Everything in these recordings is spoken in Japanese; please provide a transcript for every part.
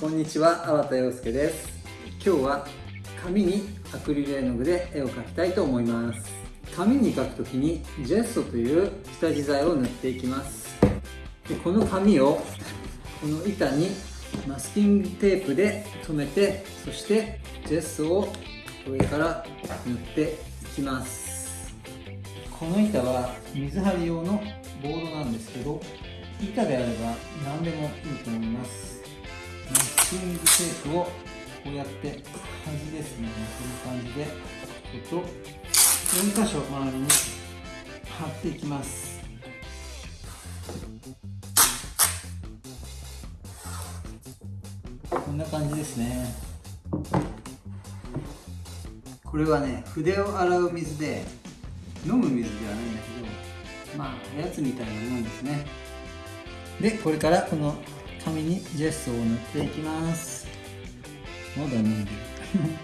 こんにちは、粟田洋介です。今日は紙にアクリル絵の具で絵を描きたいと思います。紙に描くときにジェッソという下地剤を塗っていきます。でこの紙をこの板にマスキングテープで留めてそしてジェッソを上から塗っていきます。この板は水張り用のボードなんですけど板であれば何でもいいと思います。マスキングテープをこうやって端ですね。こういう感じでここと4箇所周りに貼っていきます。こんな感じですね。これはね筆を洗う水で飲む水ではないんだけどまあおやつみたいなもんですね。でこれからこの紙にジェスを塗っていきます。まだね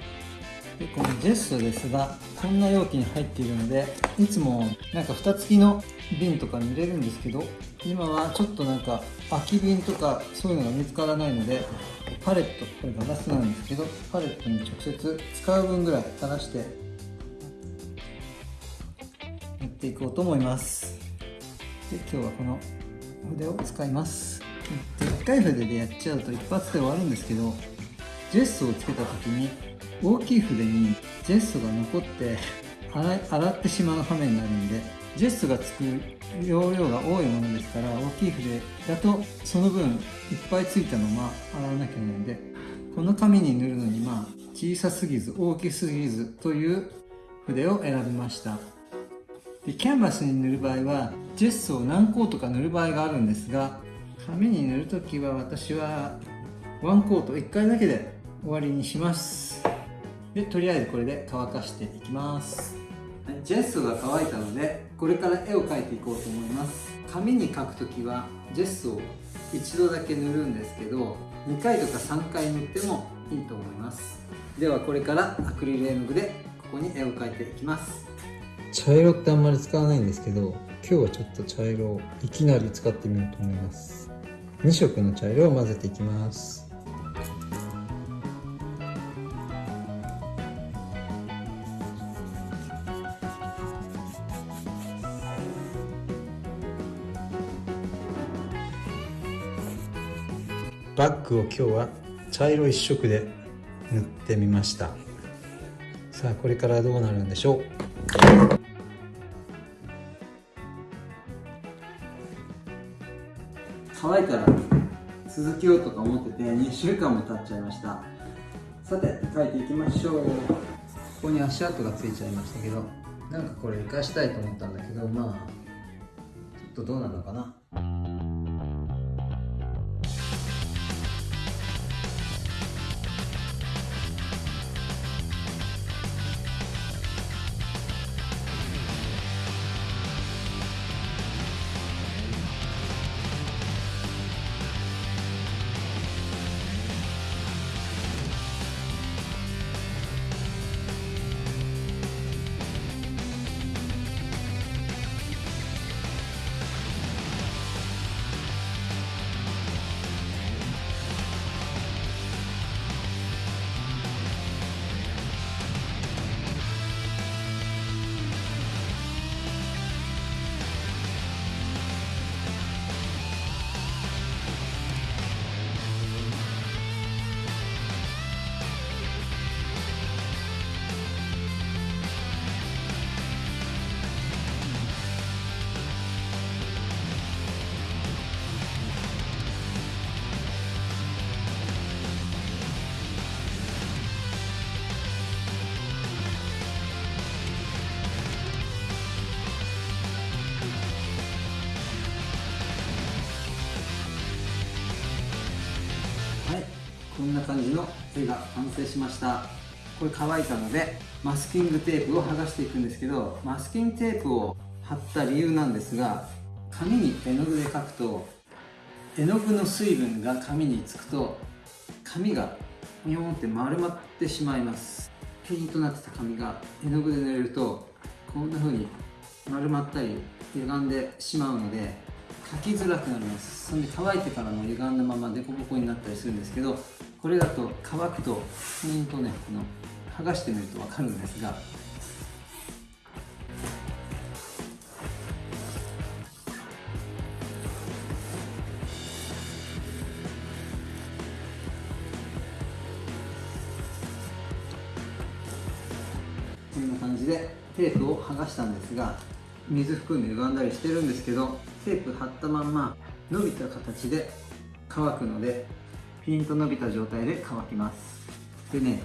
でこのジェスですがこんな容器に入っているのでいつもなんか蓋付きの瓶とかに入れるんですけど今はちょっとなんか空き瓶とかそういうのが見つからないのでパレットこれガラスなんですけどパレットに直接使う分ぐらい垂らして塗っていこうと思います。で今日はこの筆を使います、うん1回筆でやっちゃうと一発で終わるんですけどジェストをつけた時に大きい筆にジェストが残って洗ってしまう羽目になるんでジェストがつく容量が多いものですから大きい筆だとその分いっぱいついたまま洗わなきゃいけないんでこの紙に塗るのにまあ小さすぎず大きすぎずという筆を選びました。でキャンバスに塗る場合はジェストを何個とか塗る場合があるんですが紙に塗るときは私はワンコート1回だけで終わりにします。でとりあえずこれで乾かしていきます。ジェスが乾いたのでこれから絵を描いていこうと思います。紙に描くときはジェスを一度だけ塗るんですけど2回とか3回塗ってもいいと思います。ではこれからアクリル絵の具でここに絵を描いていきます。茶色ってあんまり使わないんですけど今日はちょっと茶色をいきなり使ってみようと思います2色の茶色を混ぜていきます。バッグを今日は茶色一色で塗ってみました。さあこれからどうなるんでしょう？乾いたら続けようとか思ってて2週間も経っちゃいました。さて書いていきましょう。ここに足跡がついちゃいましたけどなんかこれ生かしたいと思ったんだけどまあちょっとどうなのかな。んな感じの絵が完成しました。これ乾いたのでマスキングテープを剥がしていくんですけどマスキングテープを貼った理由なんですが紙に絵の具で描くと絵の具の水分が紙につくと紙がニョンって丸まってしまいます。ペイントになってた紙が絵の具で塗れるとこんな風に丸まったり歪んでしまうので書きづらくなります。そんで乾いてからも歪んだまま凸凹になったりするんですけどこれだと乾くとうんとねこの剥がしてみると分かるんですがこんな感じでテープを剥がしたんですが水含んで歪んだりしてるんですけどテープ貼ったまんま伸びた形で乾くのでピンと伸びた状態で乾きます。でね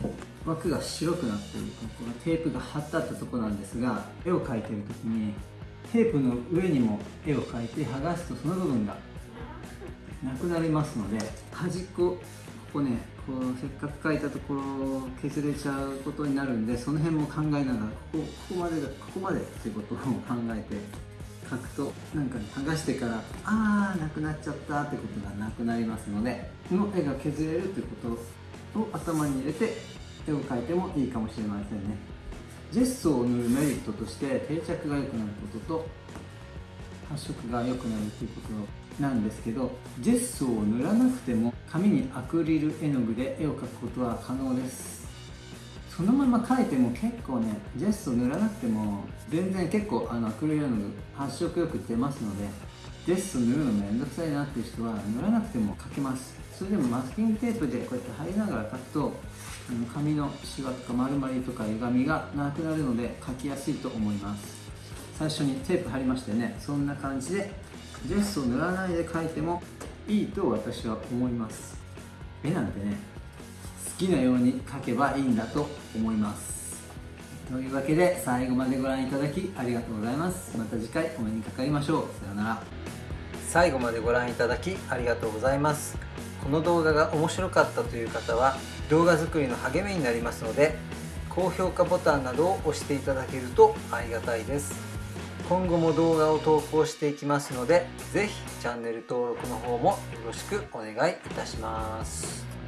枠が白くなってるこのテープが貼ってあったとこなんですが絵を描いてる時にテープの上にも絵を描いて剥がすとその部分がなくなりますので端っこここねこうせっかく書いたところを削れちゃうことになるんでその辺も考えながらここここまでがここまでっていうことを考えて書くとなんかね剥がしてからあーなくなっちゃったってことがなくなりますのでこの絵が削れるっていうことを頭に入れて絵を描いてもいいかもしれませんね。ジェストを塗るメリットとして定着が良くなることと発色が良くなるということなんですけどジェストを塗らなくても紙にアクリル絵の具で絵を描くことは可能です。そのまま描いても結構ねジェスト塗らなくても全然結構あのアクリル絵の具発色よく出ますのでジェスト塗るのめんどくさいなっていう人は塗らなくても描けます。それでもマスキングテープでこうやって貼りながら描くとあの紙のシワとか丸まりとか歪みがなくなるので描きやすいと思います。最初にテープ貼りましてねそんな感じでジェスを塗らないで描いてもいいと私は思います。絵なんてねきなように描けばいいんだと思います。というわけで最後までご覧いただきありがとうございます。また次回お目にかかりましょう。さようなら。最後までご覧いただきありがとうございます。この動画が面白かったという方は動画作りの励みになりますので高評価ボタンなどを押していただけるとありがたいです。今後も動画を投稿していきますので是非チャンネル登録の方もよろしくお願いいたします。